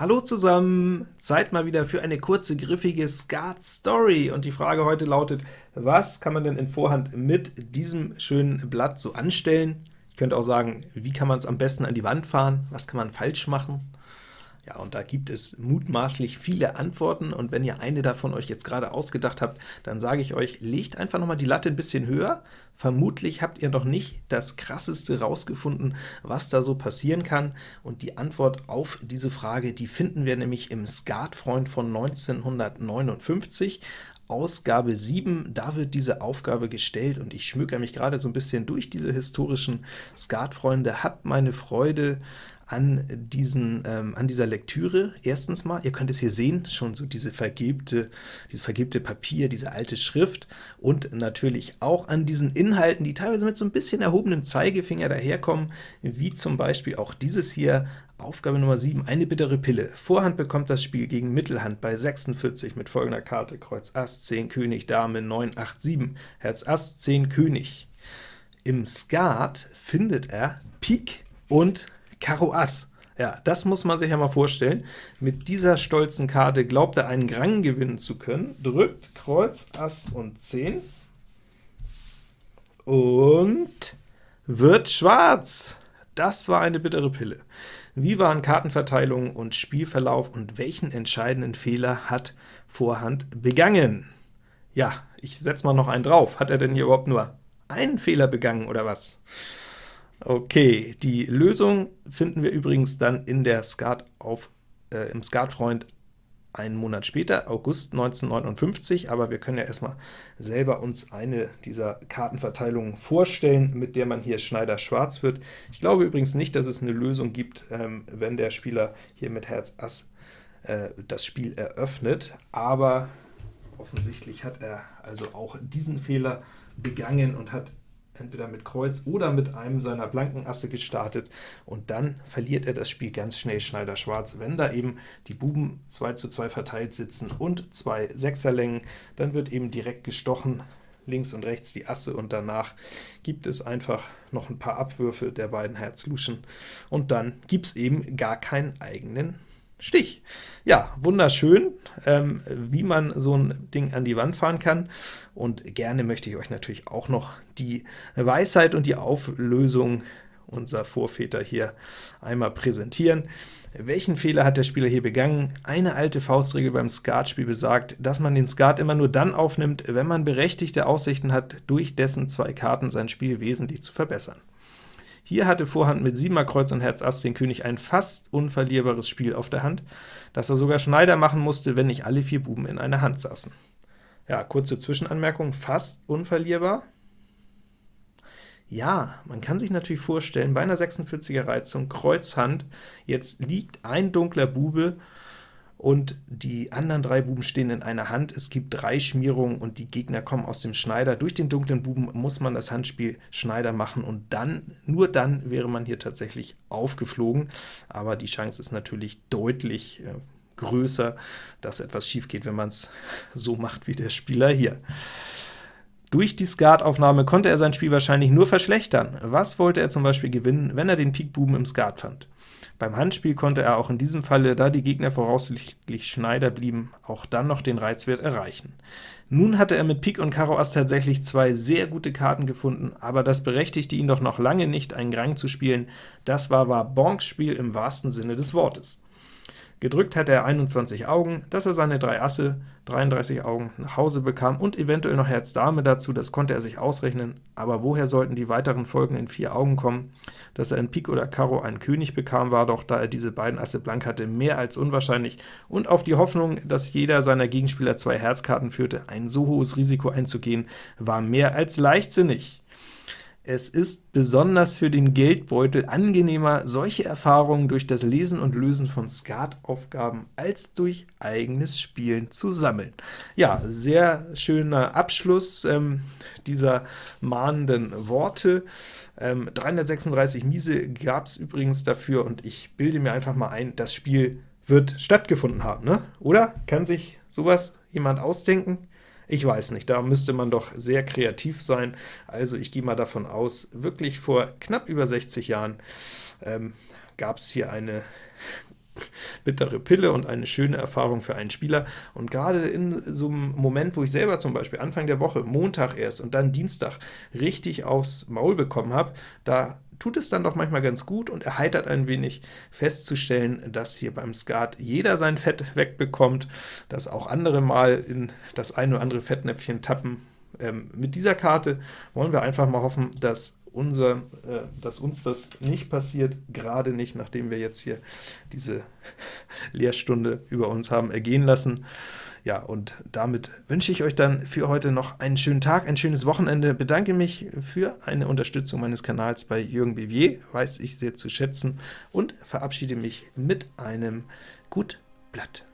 Hallo zusammen! Zeit mal wieder für eine kurze, griffige Skat-Story. Und die Frage heute lautet, was kann man denn in Vorhand mit diesem schönen Blatt so anstellen? Ich könnte auch sagen, wie kann man es am besten an die Wand fahren? Was kann man falsch machen? Ja, und da gibt es mutmaßlich viele Antworten, und wenn ihr eine davon euch jetzt gerade ausgedacht habt, dann sage ich euch, legt einfach noch mal die Latte ein bisschen höher. Vermutlich habt ihr noch nicht das Krasseste rausgefunden, was da so passieren kann, und die Antwort auf diese Frage, die finden wir nämlich im Skatfreund von 1959, Ausgabe 7, da wird diese Aufgabe gestellt, und ich schmücke mich gerade so ein bisschen durch diese historischen Skatfreunde, habt meine Freude an, diesen, ähm, an dieser Lektüre. Erstens mal, ihr könnt es hier sehen, schon so diese vergilbte, dieses vergilbte Papier, diese alte Schrift, und natürlich auch an diesen Inhalten, die teilweise mit so ein bisschen erhobenem Zeigefinger daherkommen, wie zum Beispiel auch dieses hier, Aufgabe Nummer 7, eine bittere Pille. Vorhand bekommt das Spiel gegen Mittelhand bei 46 mit folgender Karte, Kreuz Ass, 10 König, Dame, 9, 8, 7, Herz Ass, 10 König. Im Skat findet er Pik und Karo Ass. Ja, das muss man sich ja mal vorstellen. Mit dieser stolzen Karte glaubt er, einen Grang gewinnen zu können, drückt Kreuz, Ass und 10 und wird schwarz. Das war eine bittere Pille. Wie waren Kartenverteilung und Spielverlauf und welchen entscheidenden Fehler hat Vorhand begangen? Ja, ich setze mal noch einen drauf. Hat er denn hier überhaupt nur einen Fehler begangen, oder was? Okay, die Lösung finden wir übrigens dann in der Skat auf, äh, im Skatfreund einen Monat später, August 1959, aber wir können ja erstmal selber uns eine dieser Kartenverteilungen vorstellen, mit der man hier Schneider-Schwarz wird. Ich glaube übrigens nicht, dass es eine Lösung gibt, ähm, wenn der Spieler hier mit Herz Ass äh, das Spiel eröffnet, aber offensichtlich hat er also auch diesen Fehler begangen und hat entweder mit Kreuz oder mit einem seiner blanken Asse gestartet, und dann verliert er das Spiel ganz schnell Schneider Schwarz. Wenn da eben die Buben 2 zu 2 verteilt sitzen und zwei Sechserlängen, dann wird eben direkt gestochen, links und rechts die Asse, und danach gibt es einfach noch ein paar Abwürfe der beiden Herzluschen, und dann gibt es eben gar keinen eigenen Stich. Ja, wunderschön, ähm, wie man so ein Ding an die Wand fahren kann. Und gerne möchte ich euch natürlich auch noch die Weisheit und die Auflösung unserer Vorväter hier einmal präsentieren. Welchen Fehler hat der Spieler hier begangen? Eine alte Faustregel beim Skatspiel besagt, dass man den Skat immer nur dann aufnimmt, wenn man berechtigte Aussichten hat, durch dessen zwei Karten sein Spiel wesentlich zu verbessern. Hier hatte Vorhand mit 7 Kreuz und Herz Ass den König ein fast unverlierbares Spiel auf der Hand, das er sogar Schneider machen musste, wenn nicht alle vier Buben in einer Hand saßen. Ja, kurze Zwischenanmerkung, fast unverlierbar? Ja, man kann sich natürlich vorstellen, bei einer 46er Reizung, Kreuzhand, jetzt liegt ein dunkler Bube und die anderen drei Buben stehen in einer Hand. Es gibt drei Schmierungen, und die Gegner kommen aus dem Schneider. Durch den dunklen Buben muss man das Handspiel Schneider machen, und dann, nur dann wäre man hier tatsächlich aufgeflogen. Aber die Chance ist natürlich deutlich äh, größer, dass etwas schief geht, wenn man es so macht wie der Spieler hier. Durch die Skataufnahme konnte er sein Spiel wahrscheinlich nur verschlechtern. Was wollte er zum Beispiel gewinnen, wenn er den Pikbuben im Skat fand? Beim Handspiel konnte er auch in diesem Falle, da die Gegner voraussichtlich Schneider blieben, auch dann noch den Reizwert erreichen. Nun hatte er mit Pik und Karo Ass tatsächlich zwei sehr gute Karten gefunden, aber das berechtigte ihn doch noch lange nicht, einen Grang zu spielen. Das war Bonks Spiel im wahrsten Sinne des Wortes. Gedrückt hatte er 21 Augen, dass er seine drei Asse, 33 Augen, nach Hause bekam und eventuell noch Herz Dame dazu, das konnte er sich ausrechnen, aber woher sollten die weiteren Folgen in vier Augen kommen? Dass er in Pik oder Karo einen König bekam, war doch, da er diese beiden Asse blank hatte, mehr als unwahrscheinlich, und auf die Hoffnung, dass jeder seiner Gegenspieler zwei Herzkarten führte, ein so hohes Risiko einzugehen, war mehr als leichtsinnig. Es ist besonders für den Geldbeutel angenehmer, solche Erfahrungen durch das Lesen und Lösen von Skataufgaben als durch eigenes Spielen zu sammeln. Ja, sehr schöner Abschluss ähm, dieser mahnenden Worte. Ähm, 336 Miese gab es übrigens dafür, und ich bilde mir einfach mal ein, das Spiel wird stattgefunden haben, ne? oder? Kann sich sowas jemand ausdenken? Ich weiß nicht, da müsste man doch sehr kreativ sein. Also ich gehe mal davon aus, wirklich vor knapp über 60 Jahren ähm, gab es hier eine bittere Pille und eine schöne Erfahrung für einen Spieler. Und gerade in so einem Moment, wo ich selber zum Beispiel Anfang der Woche, Montag erst und dann Dienstag richtig aufs Maul bekommen habe, da tut es dann doch manchmal ganz gut und erheitert ein wenig festzustellen, dass hier beim Skat jeder sein Fett wegbekommt, dass auch andere mal in das ein oder andere Fettnäpfchen tappen. Ähm, mit dieser Karte wollen wir einfach mal hoffen, dass unser, äh, dass uns das nicht passiert, gerade nicht, nachdem wir jetzt hier diese Lehrstunde über uns haben ergehen lassen. Ja, und damit wünsche ich euch dann für heute noch einen schönen Tag, ein schönes Wochenende, bedanke mich für eine Unterstützung meines Kanals bei Jürgen Bivier, weiß ich sehr zu schätzen, und verabschiede mich mit einem Gut Blatt.